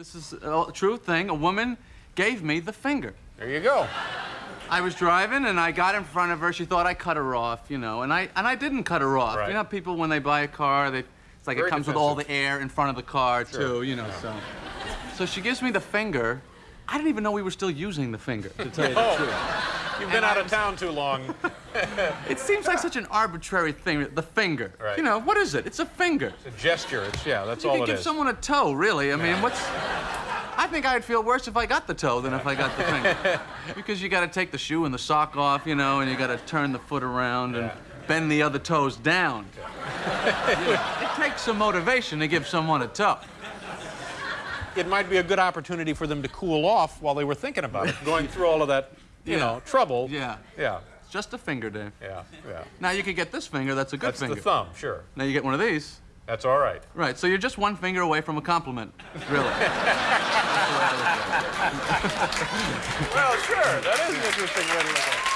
This is a true thing. A woman gave me the finger. There you go. I was driving and I got in front of her. She thought I cut her off, you know, and I and I didn't cut her off. Right. You know, people when they buy a car, they it's like Very it comes with all the air in front of the car too, you know. So, so she gives me the finger. I didn't even know we were still using the finger. To tell you the Oh. truth. You've been And out I of was- town too long. It seems like such an arbitrary thing. The finger. Right. You know what is it? It's a finger. It's a gesture. It's yeah. That's You all could it give someone a toe, really. I mean, what's. I think I'd feel worse if I got the toe than if I got the finger. because you got to take the shoe and the sock off, you know, and you got to turn the foot around and bend the other toes down. You know, it takes some motivation to give someone a toe. It might be a good opportunity for them to cool off while they were thinking about it, going through all of that, you Yeah. know, trouble. Yeah. Yeah. Just a finger, Dave. Yeah. Yeah. Now you could get this finger, that's a good That's finger. the thumb. Sure. Now you get one of these. That's all right. Right, so you're just one finger away from a compliment, really. Well, sure. That is an interesting way to look at it.